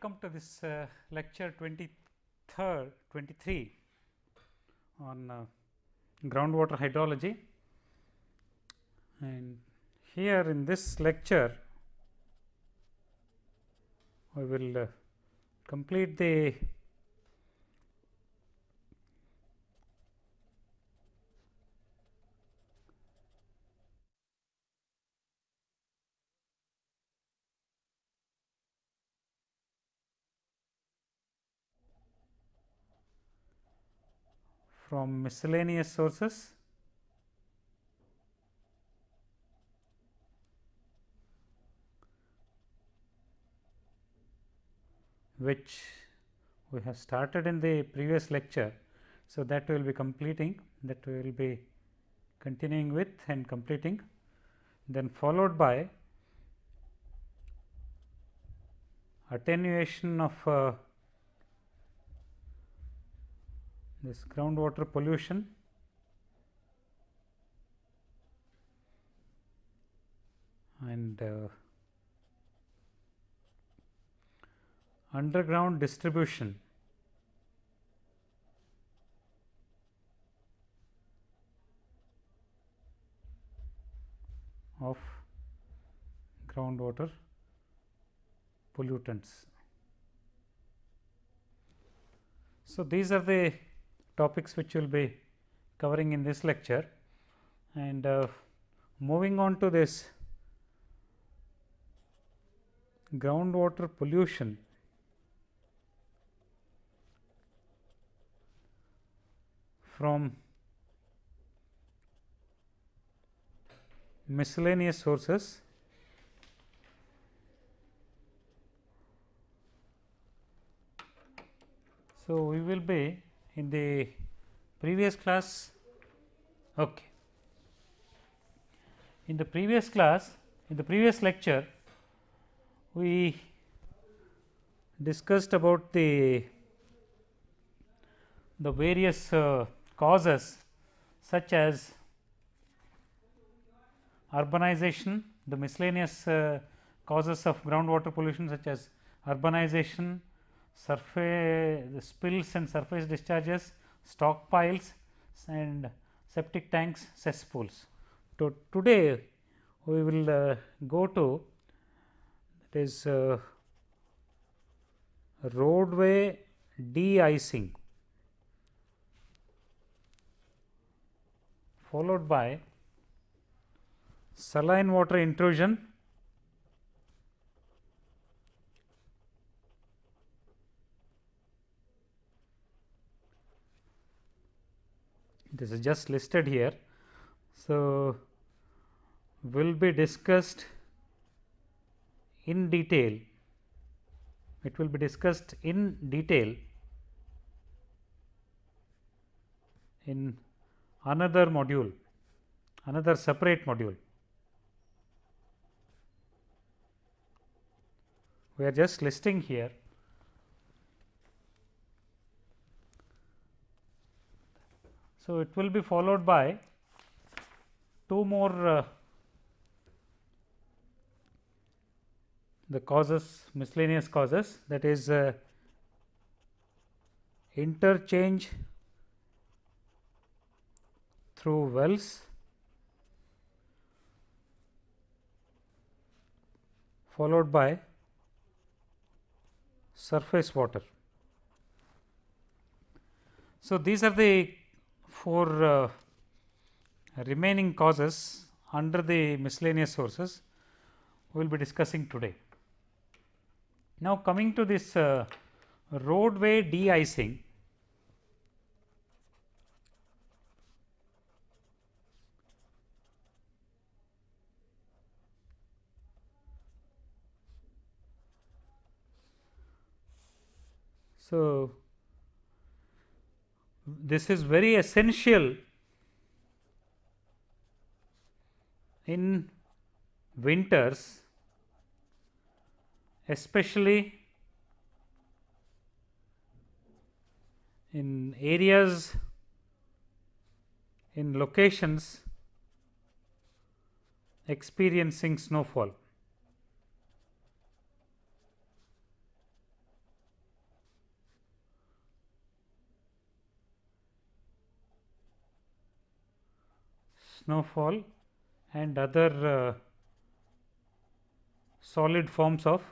welcome to this uh, lecture 23rd 23 on uh, groundwater hydrology. And here in this lecture we will uh, complete the from miscellaneous sources which we have started in the previous lecture. So, that we will be completing that we will be continuing with and completing then followed by attenuation of uh, this groundwater pollution and uh, underground distribution of groundwater pollutants. So, these are the topics which we will be covering in this lecture. And uh, moving on to this groundwater pollution. From miscellaneous sources. So, we will be in the previous class okay. in the previous class in the previous lecture we discussed about the the various uh, causes such as urbanization, the miscellaneous uh, causes of groundwater pollution such as urbanization, surface spills and surface discharges, stockpiles and septic tanks, cesspools. So, today we will uh, go to that is uh, roadway de-icing followed by saline water intrusion this is just listed here. So, will be discussed in detail it will be discussed in detail in another module another separate module. We are just listing here So, it will be followed by two more uh, the causes miscellaneous causes that is uh, interchange through wells followed by surface water. So, these are the four uh, remaining causes under the miscellaneous sources we will be discussing today. Now, coming to this uh, roadway de-icing, So, this is very essential in winters especially in areas in locations experiencing snowfall. Snowfall and other uh, solid forms of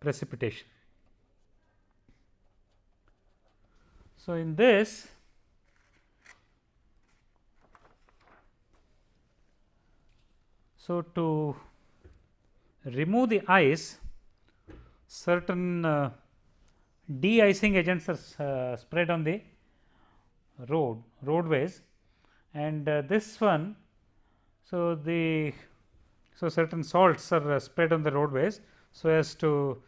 precipitation. So, in this so to remove the ice certain uh, de-icing agents are uh, spread on the road roadways. And uh, this one so the so certain salts are uh, spread on the roadways so as to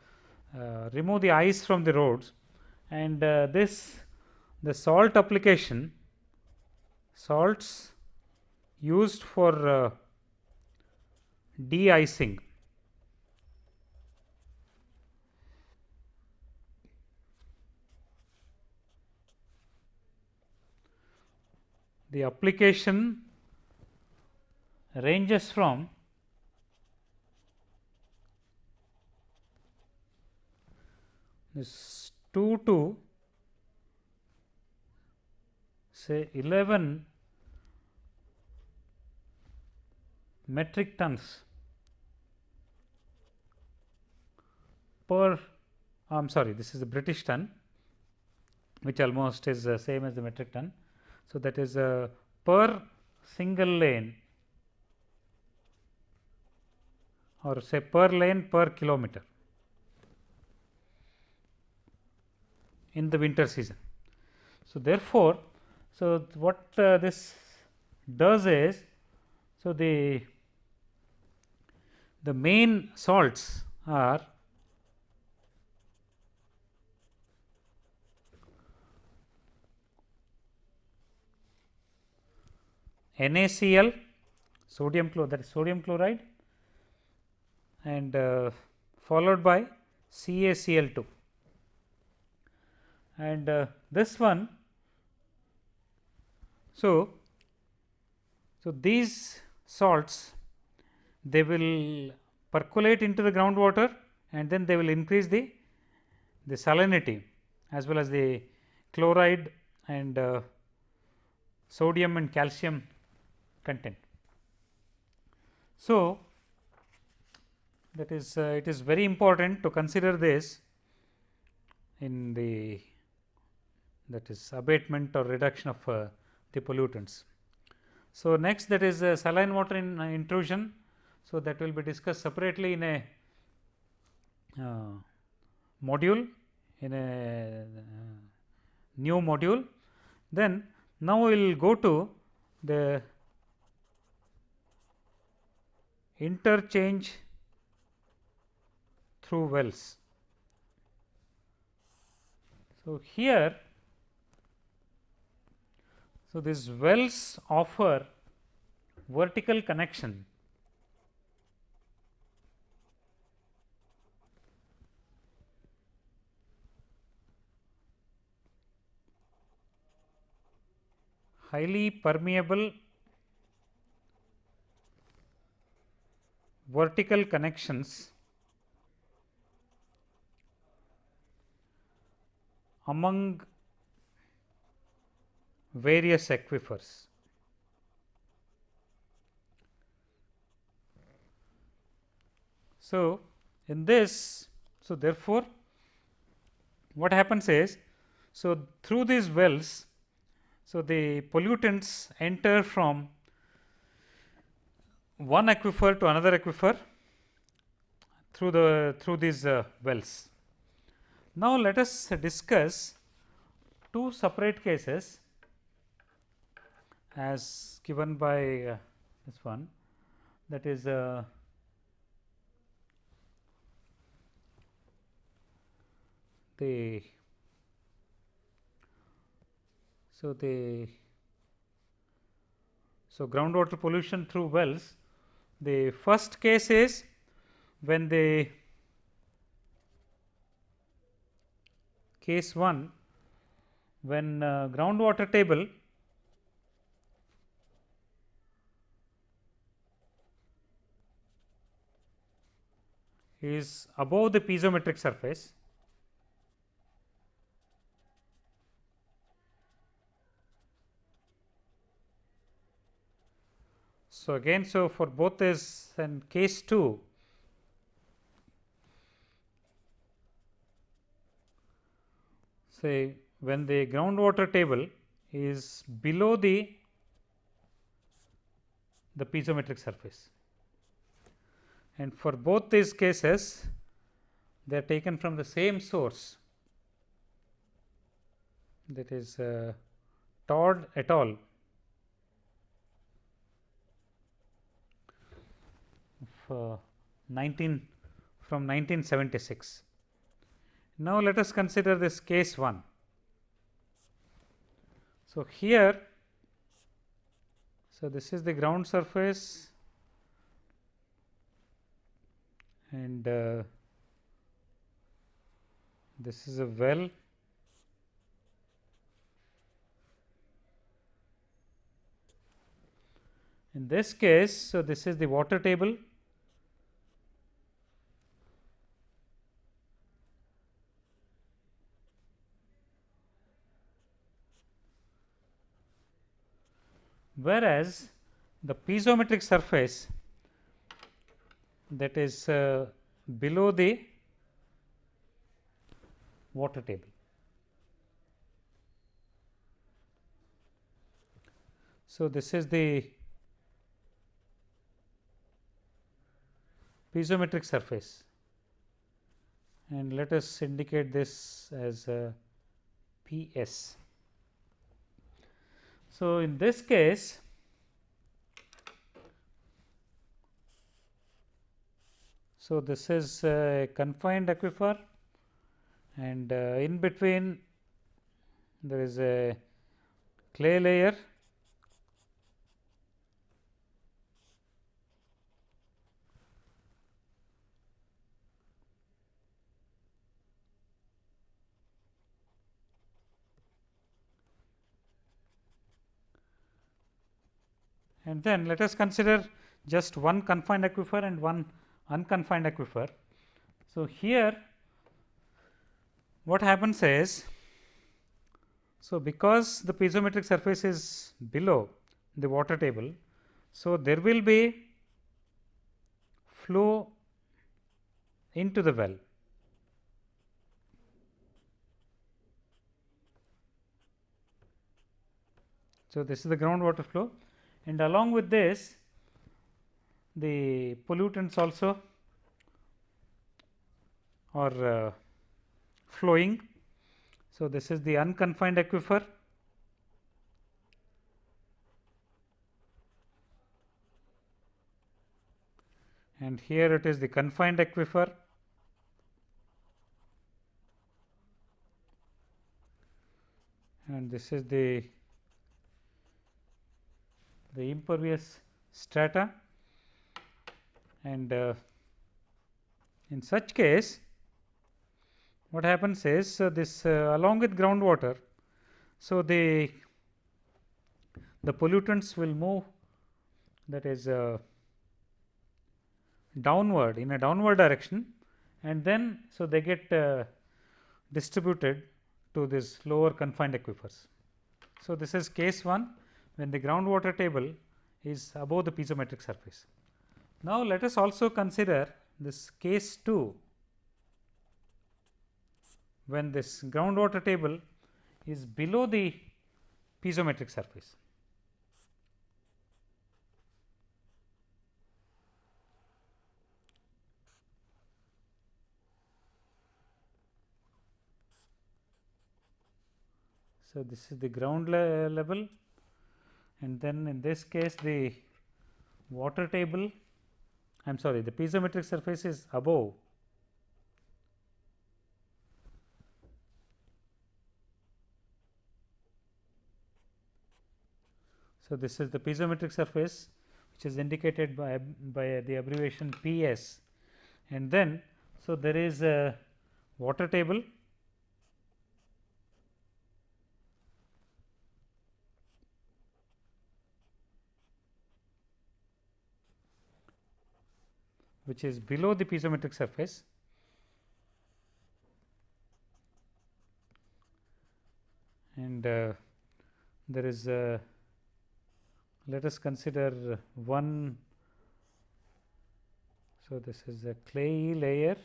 uh, remove the ice from the roads. And uh, this the salt application salts used for de-icing the application ranges from this 2 to say 11 metric tons per I am sorry this is the British ton which almost is the same as the metric ton so, that is uh, per single lane or say per lane per kilometer in the winter season. So, therefore, so what uh, this does is, so the the main salts are NaCl sodium chloride sodium chloride and uh, followed by CaCl2 and uh, this one so so these salts they will percolate into the groundwater and then they will increase the the salinity as well as the chloride and uh, sodium and calcium content. So, that is uh, it is very important to consider this in the that is abatement or reduction of uh, the pollutants. So, next that is uh, saline water in uh, intrusion. So, that will be discussed separately in a uh, module in a uh, new module. Then now we will go to the interchange through wells. So, here so these wells offer vertical connection highly permeable vertical connections among various aquifers. So, in this, so therefore, what happens is, so through these wells, so the pollutants enter from one aquifer to another aquifer through the through these uh, wells. Now, let us discuss two separate cases as given by uh, this one that is uh, the so the so groundwater pollution through wells the first case is when the case 1 when uh, groundwater table is above the piezometric surface So, again so for both this and case 2 say when the groundwater table is below the the piezometric surface and for both these cases they are taken from the same source that is uh, Todd et al. of uh, 19 from 1976. Now, let us consider this case 1. So, here so this is the ground surface and uh, this is a well in this case so this is the water table whereas the piezometric surface that is uh, below the water table. So, this is the piezometric surface and let us indicate this as uh, P s. So, in this case so this is a confined aquifer and uh, in between there is a clay layer and then let us consider just one confined aquifer and one unconfined aquifer. So, here what happens is, so because the piezometric surface is below the water table, so there will be flow into the well. So, this is the groundwater flow and along with this the pollutants also are uh, flowing. So, this is the unconfined aquifer and here it is the confined aquifer and this is the the impervious strata and uh, in such case what happens is so this uh, along with groundwater. So, the the pollutants will move that is uh, downward in a downward direction and then so they get uh, distributed to this lower confined aquifers. So, this is case 1 when the groundwater table is above the piezometric surface. Now, let us also consider this case 2 when this groundwater table is below the piezometric surface. So, this is the ground le level and then in this case the water table I am sorry the piezometric surface is above. So, this is the piezometric surface which is indicated by, by the abbreviation P s. And then so there is a water table which is below the piezometric surface and uh, there is a let us consider one. So, this is a clay layer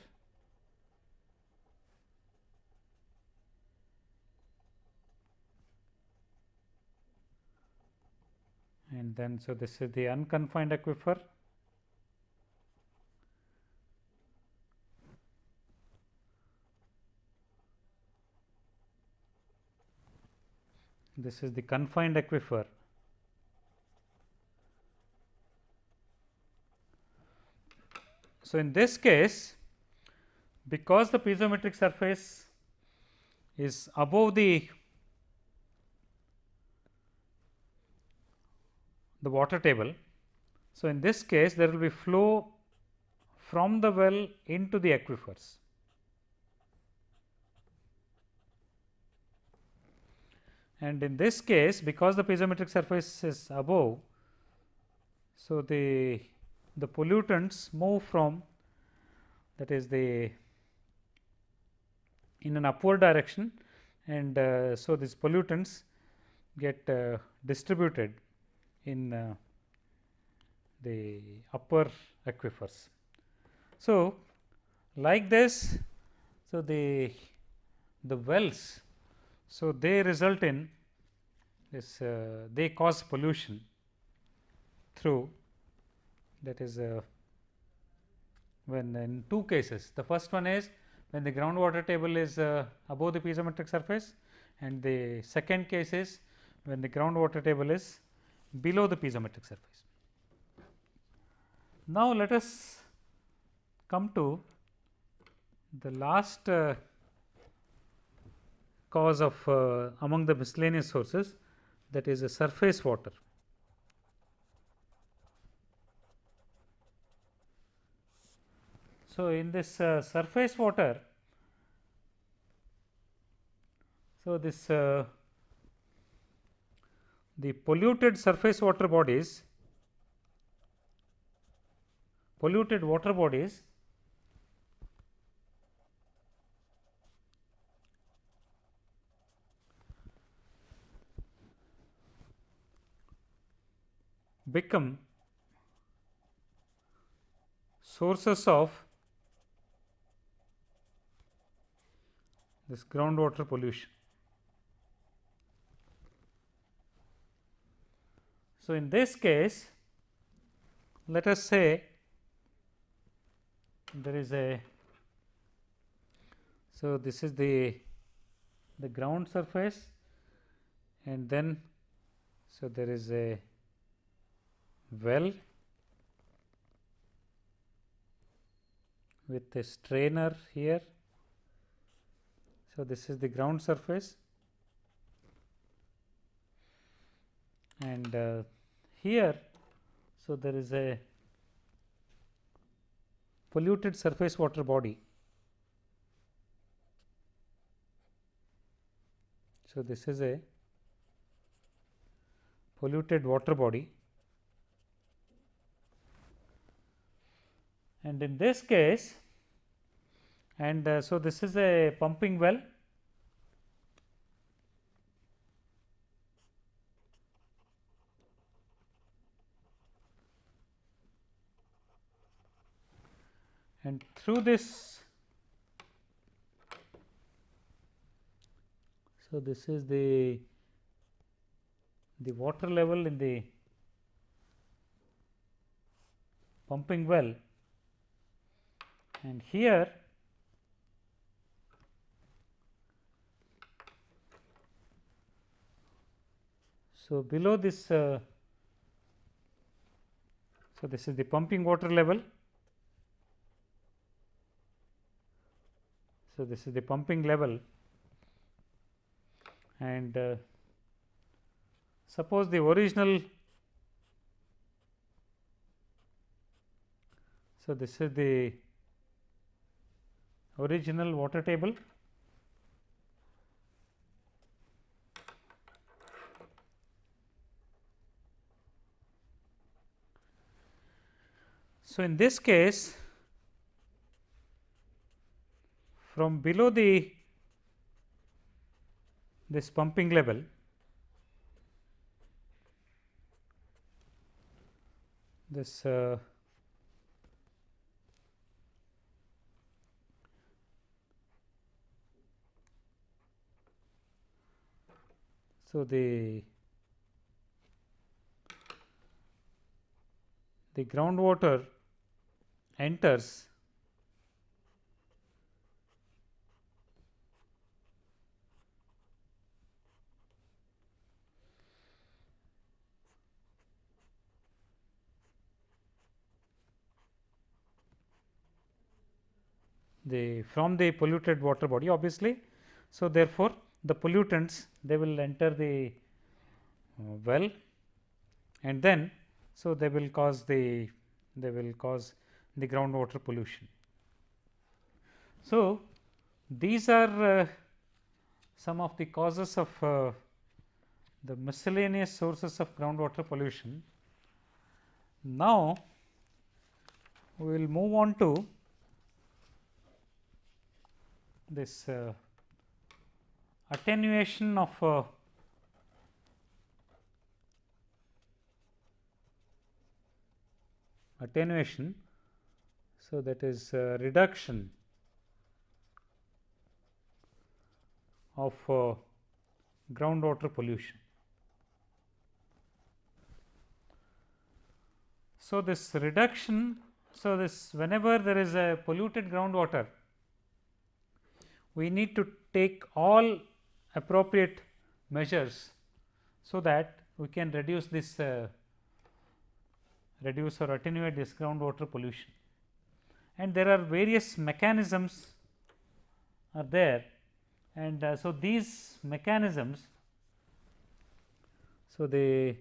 and then so this is the unconfined aquifer this is the confined aquifer so in this case because the piezometric surface is above the the water table. So, in this case there will be flow from the well into the aquifers. And in this case because the piezometric surface is above, so the the pollutants move from that is the in an upward direction and uh, so these pollutants get uh, distributed in uh, the upper aquifers. So, like this, so the the wells, so they result in this uh, they cause pollution through that is uh, when in two cases. The first one is when the groundwater table is uh, above the piezometric surface and the second case is when the groundwater table is below the piezometric surface. Now, let us come to the last uh, cause of uh, among the miscellaneous sources that is a surface water. So, in this uh, surface water, so this uh, the polluted surface water bodies polluted water bodies become sources of this groundwater pollution. So, in this case let us say there is a so this is the the ground surface and then so there is a well with a strainer here so this is the ground surface and uh, here, so there is a polluted surface water body. So, this is a polluted water body and in this case and uh, so this is a pumping well. And through this so this is the the water level in the pumping well and here so below this uh, so this is the pumping water level. So, this is the pumping level. And uh, suppose the original so this is the original water table. So in this case from below the this pumping level this uh, so the the groundwater enters the from the polluted water body obviously. So, therefore, the pollutants they will enter the uh, well and then so they will cause the they will cause the groundwater pollution. So, these are uh, some of the causes of uh, the miscellaneous sources of groundwater pollution. Now, we will move on to this uh, attenuation of uh, attenuation. So, that is uh, reduction of uh, groundwater pollution. So, this reduction, so this whenever there is a polluted groundwater, we need to take all appropriate measures, so that we can reduce this uh, reduce or attenuate this groundwater pollution. And there are various mechanisms are there and uh, so these mechanisms so they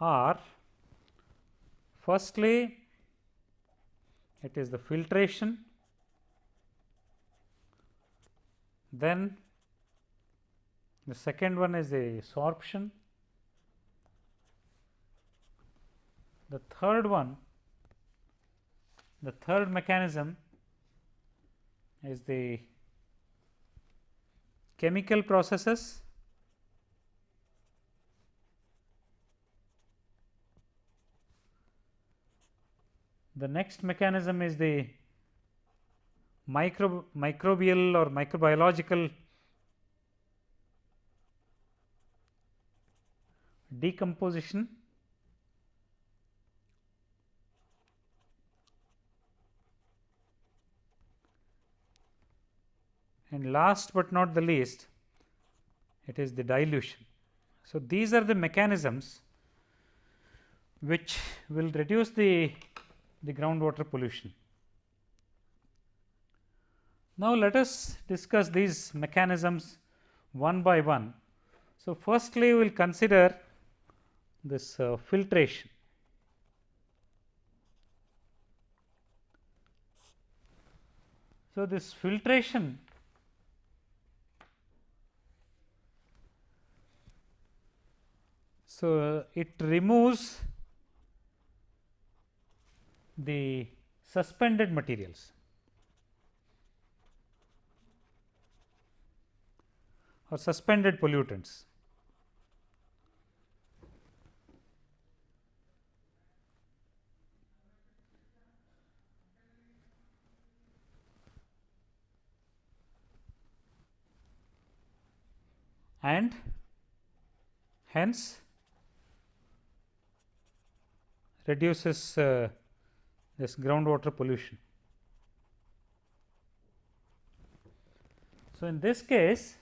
are firstly it is the filtration then the second one is the sorption. The third one, the third mechanism is the chemical processes. The next mechanism is the micro, microbial or microbiological decomposition and last but not the least it is the dilution. So, these are the mechanisms which will reduce the, the groundwater pollution. Now, let us discuss these mechanisms one by one. So, firstly we will consider this uh, filtration. So, this filtration so it removes the suspended materials or suspended pollutants. and hence reduces uh, this groundwater pollution. So, in this case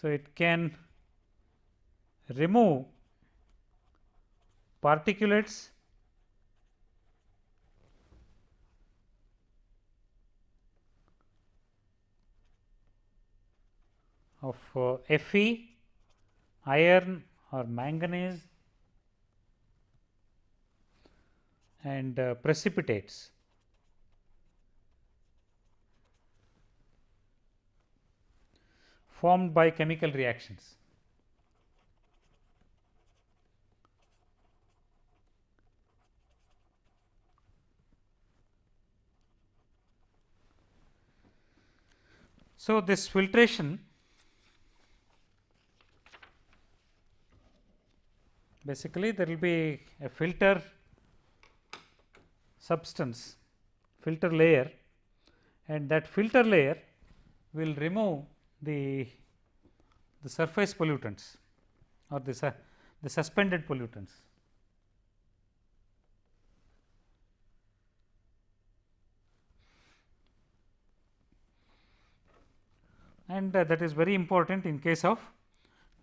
so it can remove particulates of uh, Fe, iron or manganese and uh, precipitates. formed by chemical reactions. So, this filtration basically there will be a filter substance filter layer and that filter layer will remove the the surface pollutants or the, su the suspended pollutants. and uh, that is very important in case of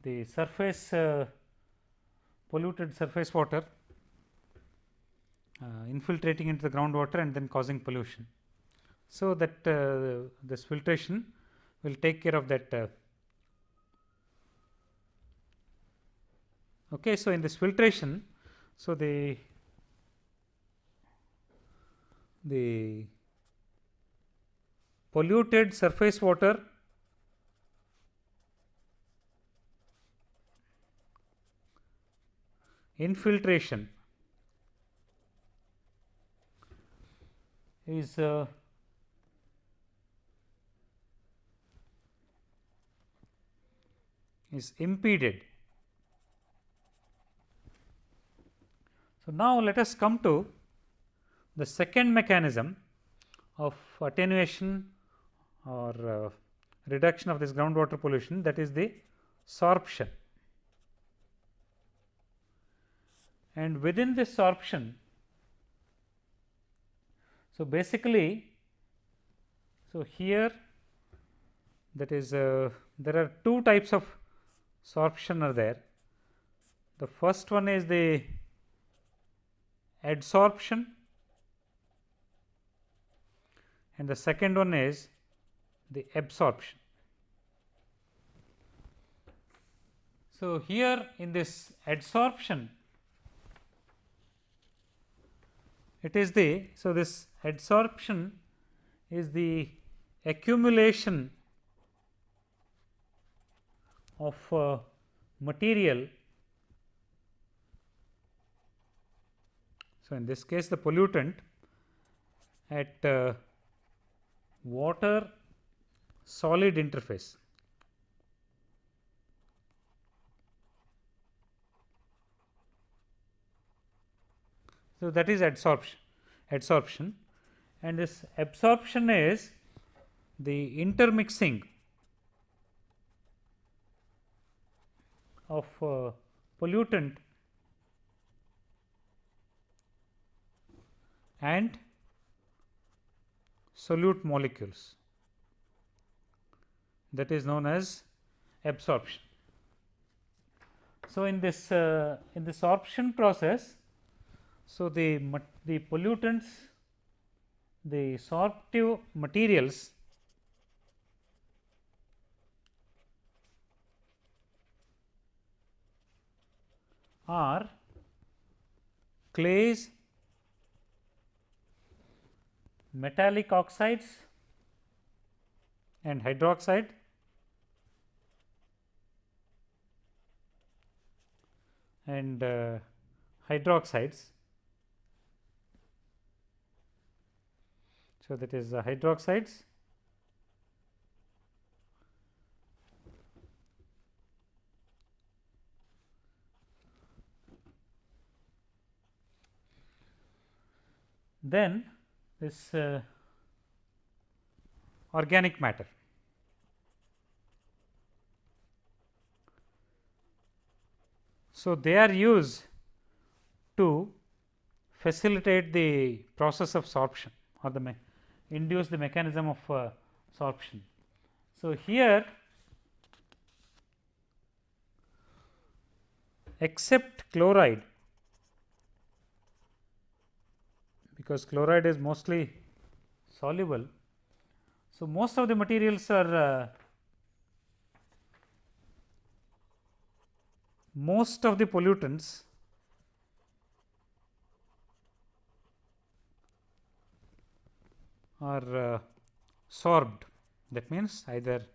the surface uh, polluted surface water uh, infiltrating into the groundwater and then causing pollution. So, that uh, this filtration will take care of that. Uh. Okay, so, in this filtration, so the the polluted surface water infiltration is uh, is impeded. So, now let us come to the second mechanism of attenuation or uh, reduction of this groundwater pollution that is the sorption. And within this sorption, so basically, so here that is uh, there are two types of sorption are there. The first one is the adsorption and the second one is the absorption. So, here in this adsorption it is the so this adsorption is the accumulation of uh, material. So, in this case the pollutant at uh, water solid interface. So, that is adsorption adsorption and this absorption is the intermixing of uh, pollutant and solute molecules that is known as absorption. So, in this uh, in this sorption process, so the the pollutants the sorptive materials are clays, metallic oxides and hydroxide and uh, hydroxides. So, that is hydroxides then this uh, organic matter. So, they are used to facilitate the process of sorption or the induce the mechanism of uh, sorption. So, here except chloride because chloride is mostly soluble. So, most of the materials are uh, most of the pollutants are uh, sorbed that means either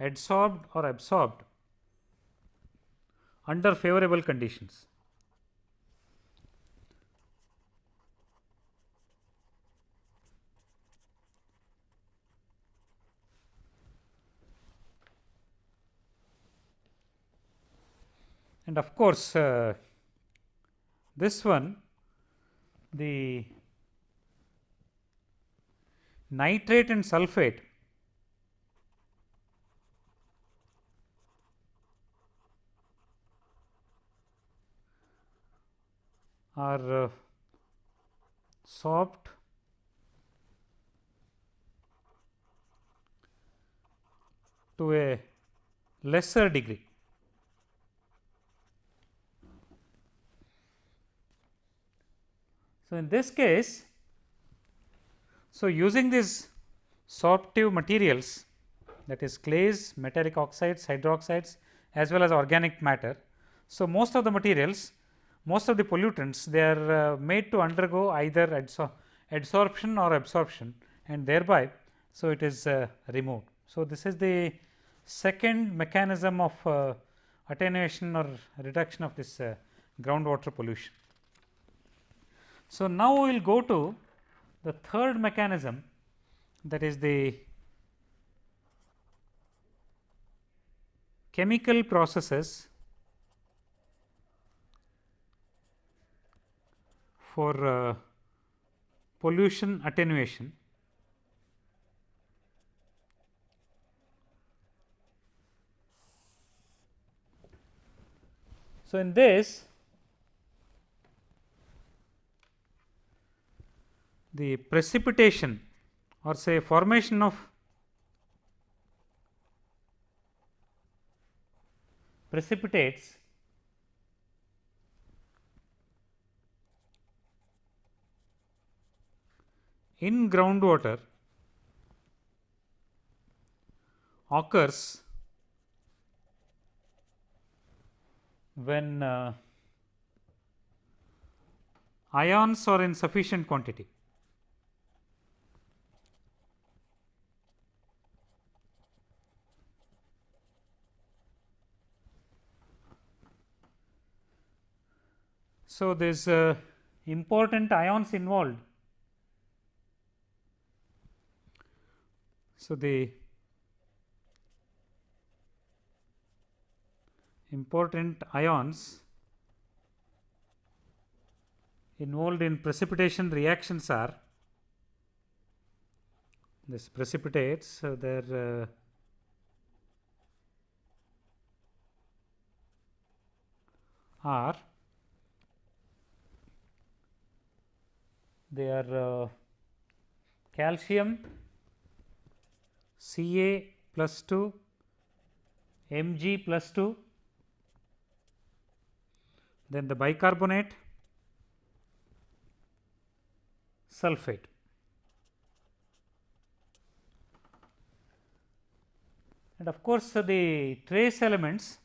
adsorbed or absorbed under favorable conditions. And of course, uh, this one the nitrate and sulphate are uh, sorbed to a lesser degree. So, in this case, so using these sorptive materials that is clays, metallic oxides, hydroxides as well as organic matter. So, most of the materials, most of the pollutants they are uh, made to undergo either adso adsorption or absorption and thereby, so it is uh, removed. So, this is the second mechanism of uh, attenuation or reduction of this uh, groundwater pollution. So, now we will go to the third mechanism that is the chemical processes for uh, pollution attenuation. So, in this the precipitation or say formation of precipitates in groundwater occurs when uh, ions are in sufficient quantity. So, there is uh, important ions involved. So, the important ions involved in precipitation reactions are this precipitates. So, there uh, are they are uh, calcium Ca plus 2 Mg plus 2 then the bicarbonate sulphate. And of course, the trace elements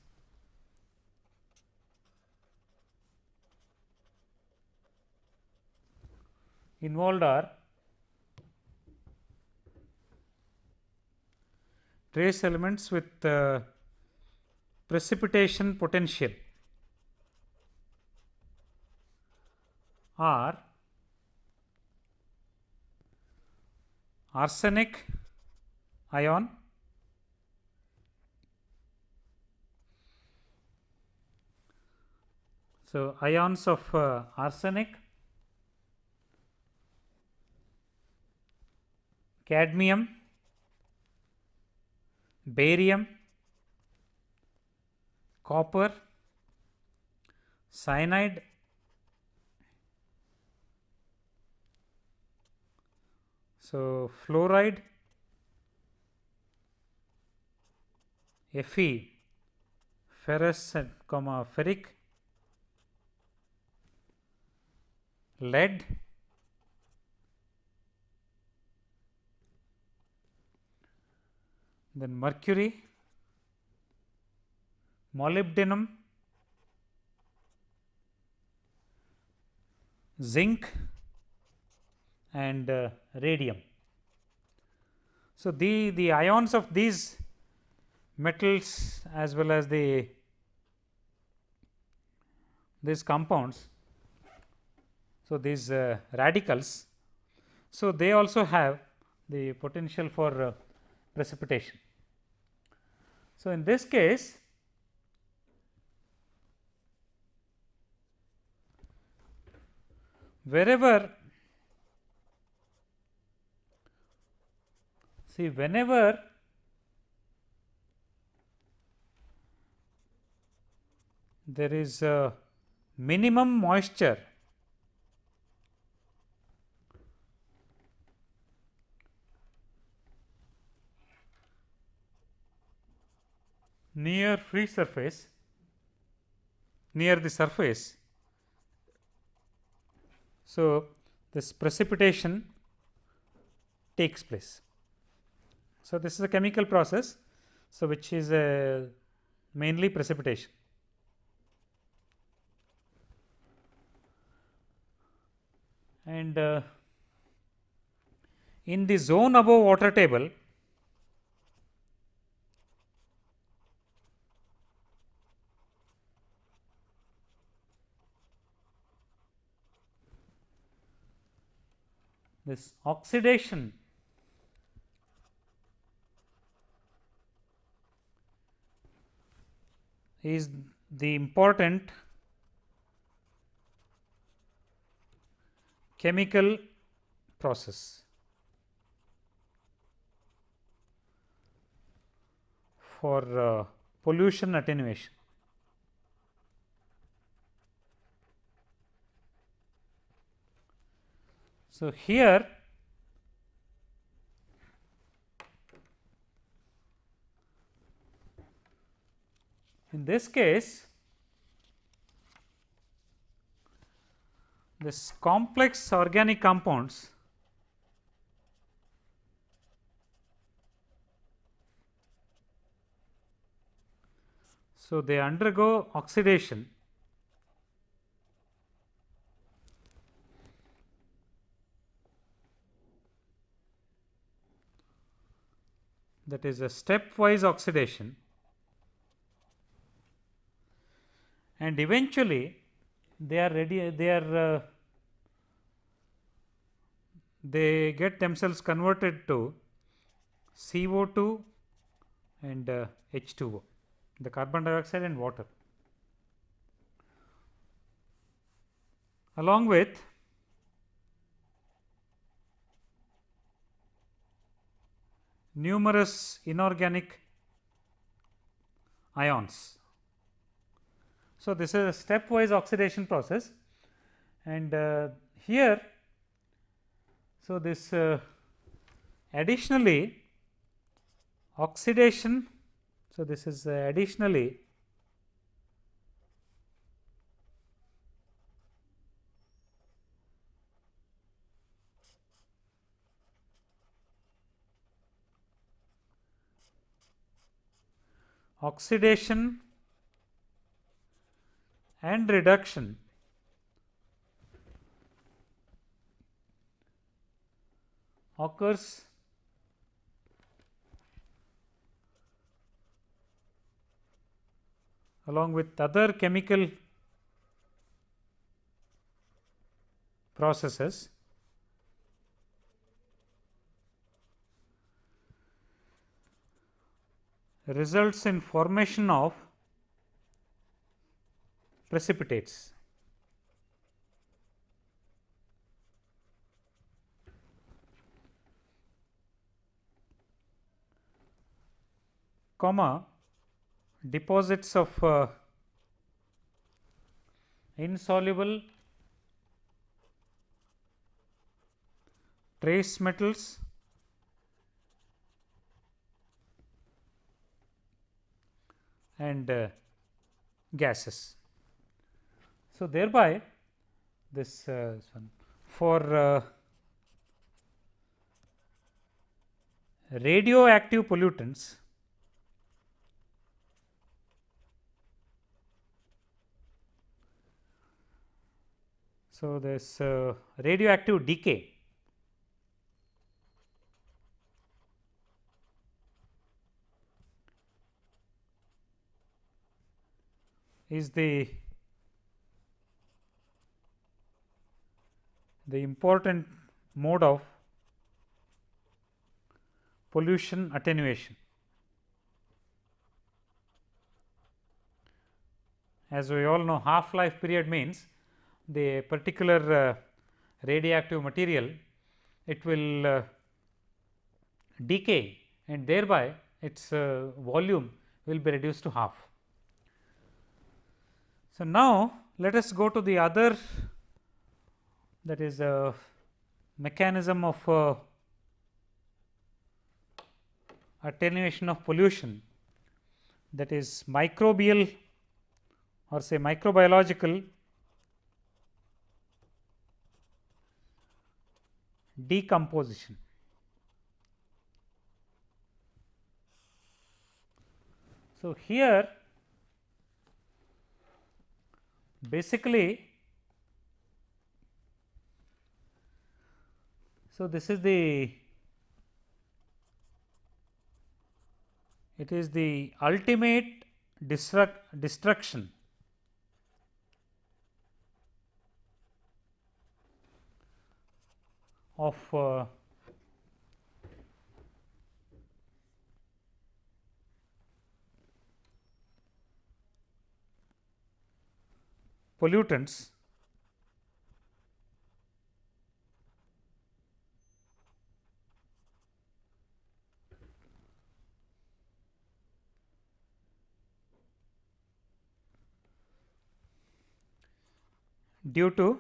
involved are trace elements with uh, precipitation potential are arsenic ion so ions of uh, arsenic cadmium, barium, copper, cyanide, so fluoride, Fe, ferrous comma ferric, lead, then mercury, molybdenum, zinc and uh, radium. So, the, the ions of these metals as well as the these compounds. So, these uh, radicals. So, they also have the potential for uh, precipitation. So, in this case wherever see whenever there is minimum moisture near free surface near the surface. So, this precipitation takes place. So, this is a chemical process. So, which is a mainly precipitation. And uh, in the zone above water table, this oxidation is the important chemical process. for uh, pollution attenuation. So, here in this case this complex organic compounds so they undergo oxidation that is a stepwise oxidation. And eventually they are ready they are uh, they get themselves converted to CO2 and uh, H2O the carbon dioxide and water. Along with numerous inorganic ions. So, this is a stepwise oxidation process and uh, here so this uh, additionally oxidation so this is uh, additionally oxidation and reduction. Occurs along with other chemical processes results in formation of precipitates. comma deposits of uh, insoluble trace metals and uh, gases. So, thereby this uh, one for uh, radioactive pollutants So, this uh, radioactive decay is the the important mode of pollution attenuation. As we all know half life period means the particular uh, radioactive material, it will uh, decay and thereby its uh, volume will be reduced to half. So, now let us go to the other that is a mechanism of uh, attenuation of pollution that is microbial or say microbiological decomposition. So, here basically so this is the it is the ultimate destruct, destruction. Of uh, pollutants due to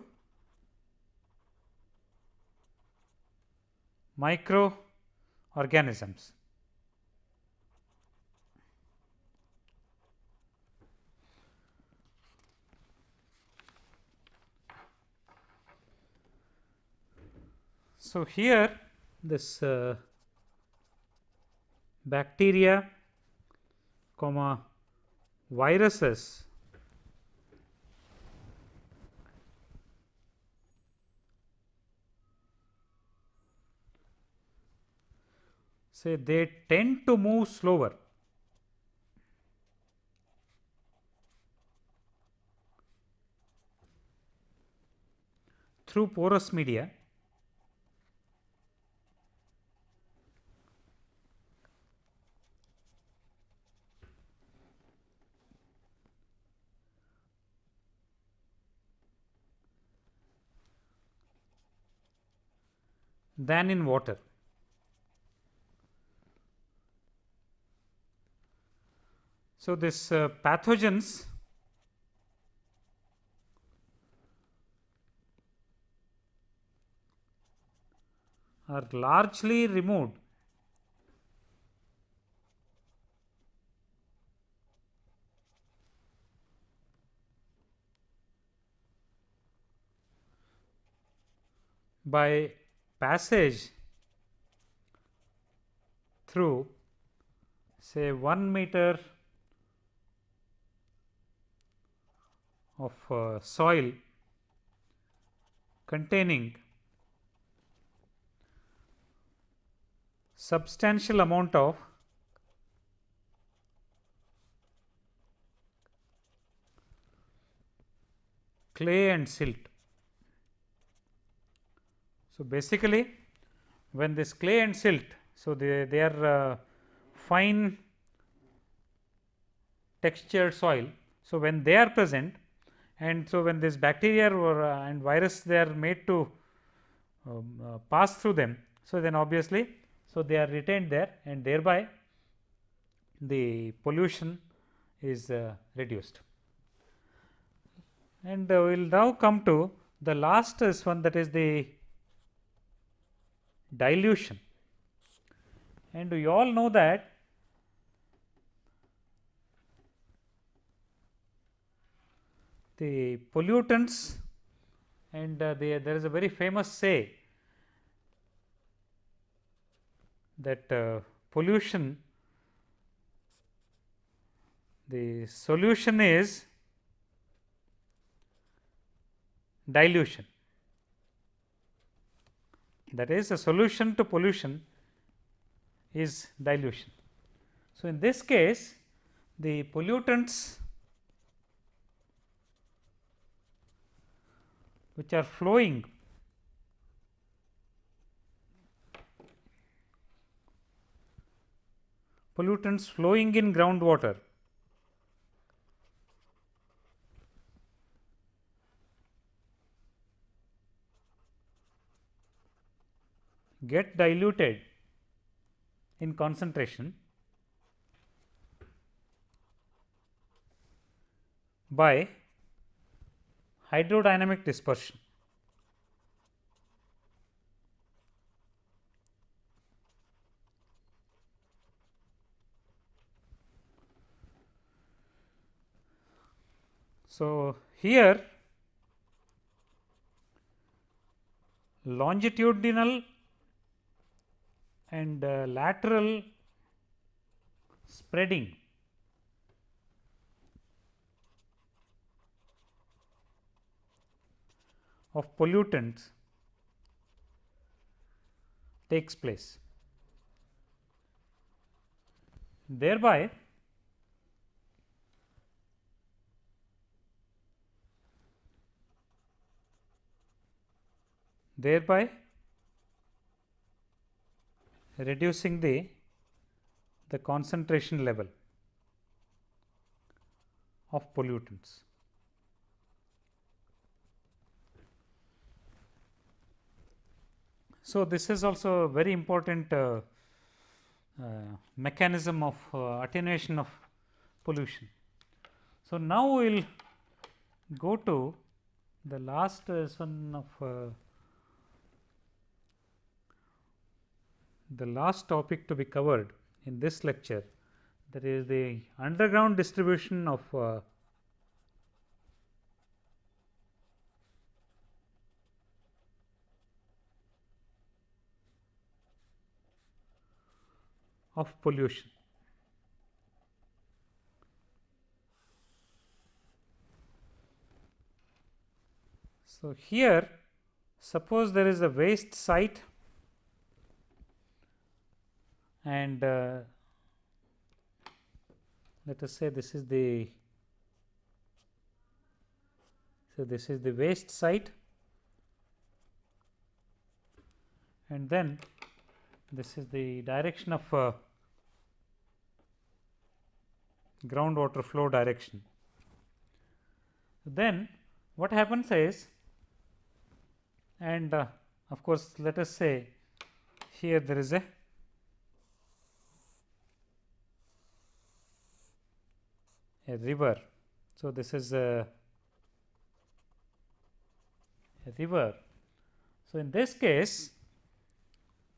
microorganisms. So, here this uh, bacteria comma viruses say they tend to move slower. Through porous media than in water. So, this uh, pathogens are largely removed by passage through say 1 meter of uh, soil containing substantial amount of clay and silt. So, basically when this clay and silt, so they, they are uh, fine textured soil. So, when they are present and so when this bacteria or uh, and virus they are made to um, uh, pass through them. So, then obviously, so they are retained there and thereby the pollution is uh, reduced. And uh, we will now come to the last is one that is the dilution. And we all know that the pollutants and uh, the, there is a very famous say that uh, pollution the solution is dilution that is a solution to pollution is dilution. So, in this case the pollutants which are flowing pollutants flowing in groundwater get diluted in concentration by hydrodynamic dispersion. So, here longitudinal and uh, lateral spreading of pollutants takes place. Thereby, thereby reducing the, the concentration level of pollutants. So, this is also a very important uh, uh, mechanism of uh, attenuation of pollution. So, now we will go to the last one of the last topic to be covered in this lecture that is the underground distribution of uh, of pollution. So, here suppose there is a waste site and uh, let us say this is the so this is the waste site and then this is the direction of uh, groundwater flow direction. Then what happens is and uh, of course, let us say here there is a a river. So, this is a, a river. So, in this case,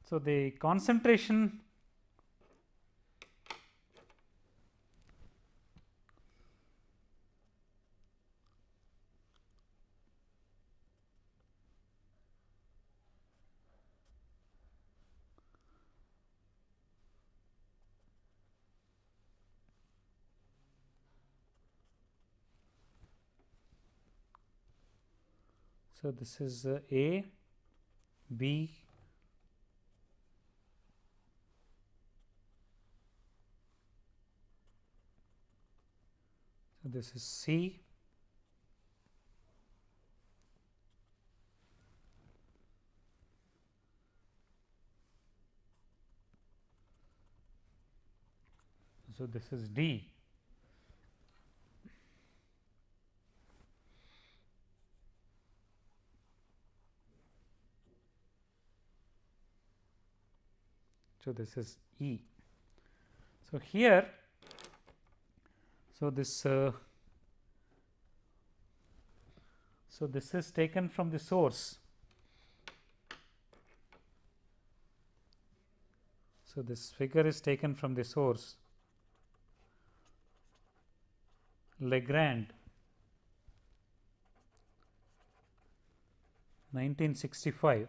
so the concentration So, this is uh, A, B, so this is C, so this is D. So, this is E. So, here so this uh, so this is taken from the source. So, this figure is taken from the source Legrand 1965.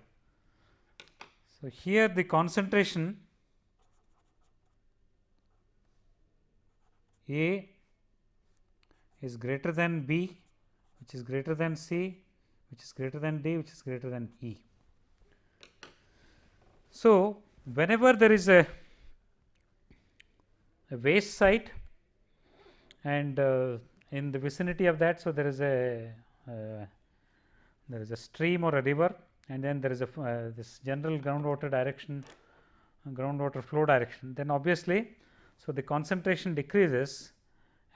So, here the concentration A is greater than B, which is greater than C, which is greater than D, which is greater than E. So, whenever there is a, a waste site and uh, in the vicinity of that, so there is a uh, there is a stream or a river and then there is a uh, this general groundwater direction groundwater flow direction then obviously so, the concentration decreases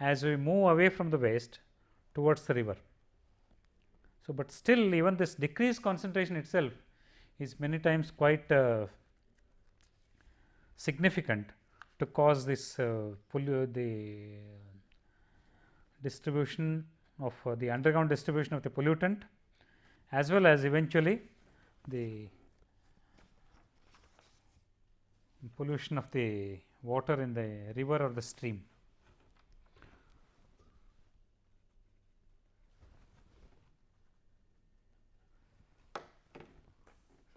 as we move away from the waste towards the river. So, but still even this decreased concentration itself is many times quite uh, significant to cause this uh, the distribution of uh, the underground distribution of the pollutant as well as eventually the pollution of the water in the river or the stream.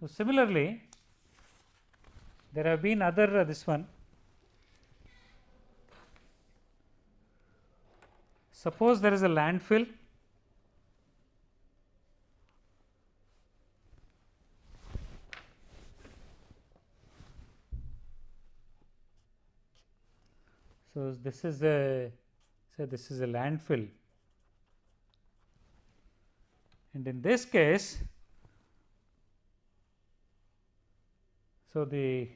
So, similarly, there have been other uh, this one. Suppose there is a landfill So, this is a say this is a landfill. And in this case So, the,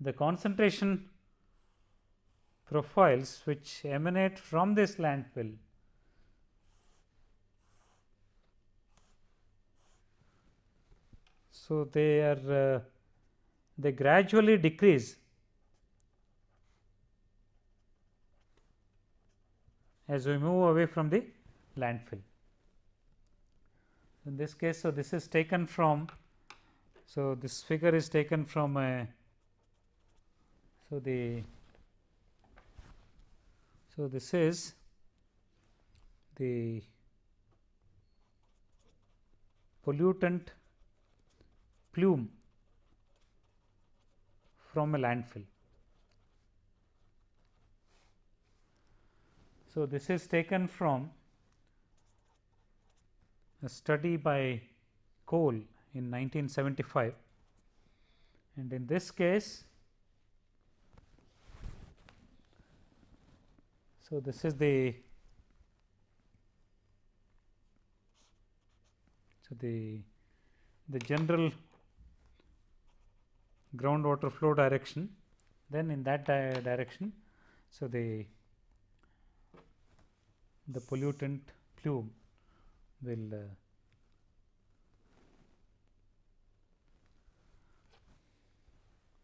the concentration profiles which emanate from this landfill So, they are uh, they gradually decrease as we move away from the landfill. In this case, so this is taken from so, this figure is taken from a so the so this is the pollutant plume from a landfill. So, this is taken from a study by Cole in 1975 and in this case so this is the so the the general groundwater flow direction. Then in that di direction so the the pollutant plume will uh,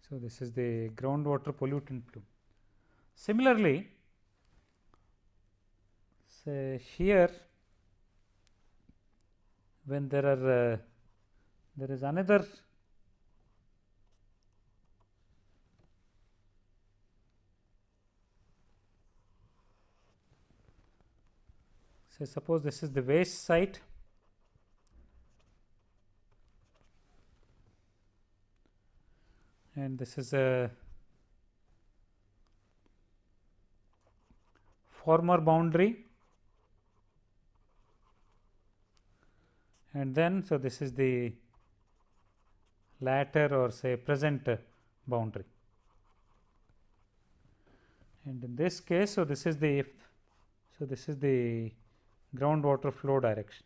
So, this is the groundwater pollutant plume. Similarly, say here when there are uh, there is another say suppose this is the waste site. And this is a former boundary. And then so this is the latter or say present boundary. And in this case so this is the if so this is the groundwater flow direction.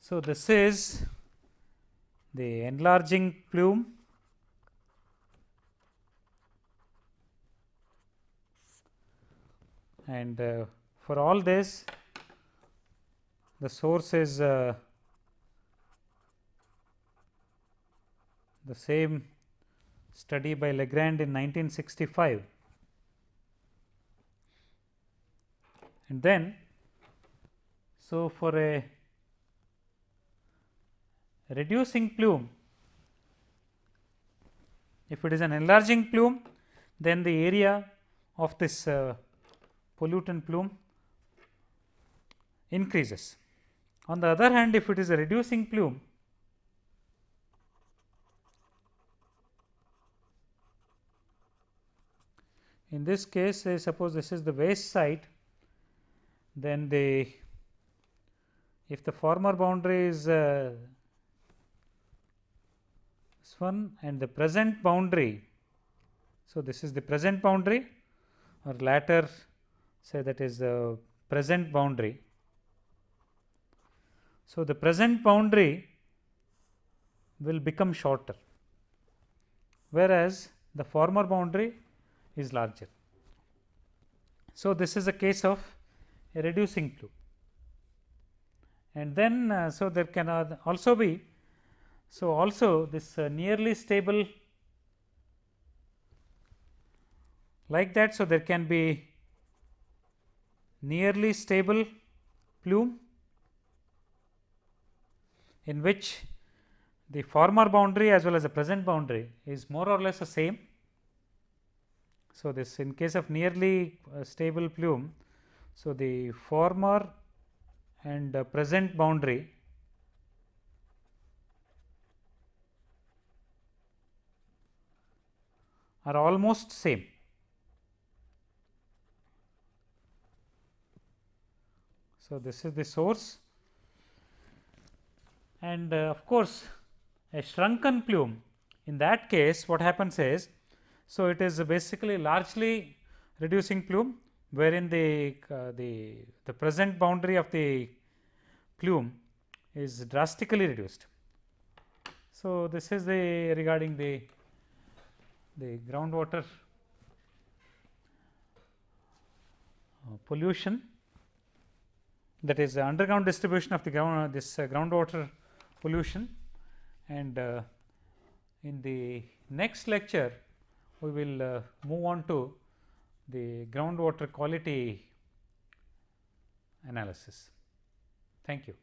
So this is the enlarging plume. And uh, for all this the source is uh, the same study by Legrand in 1965 and then so for a reducing plume if it is an enlarging plume then the area of this uh, pollutant plume increases. On the other hand if it is a reducing plume in this case I suppose this is the waste site then the if the former boundary is uh, one and the present boundary. So, this is the present boundary or latter say that is the present boundary. So, the present boundary will become shorter, whereas the former boundary is larger. So, this is a case of a reducing plume and then uh, so there can also be So, also this uh, nearly stable like that. So, there can be nearly stable plume in which the former boundary as well as the present boundary is more or less the same. So, this in case of nearly uh, stable plume. So, the former and present boundary are almost same. So, this is the source and uh, of course, a shrunken plume in that case what happens is, so it is basically largely reducing plume wherein the, uh, the, the present boundary of the plume is drastically reduced. So, this is the regarding the, the groundwater uh, pollution that is the underground distribution of the ground uh, this uh, groundwater pollution and uh, in the next lecture we will uh, move on to the groundwater quality analysis. Thank you.